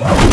Whoa!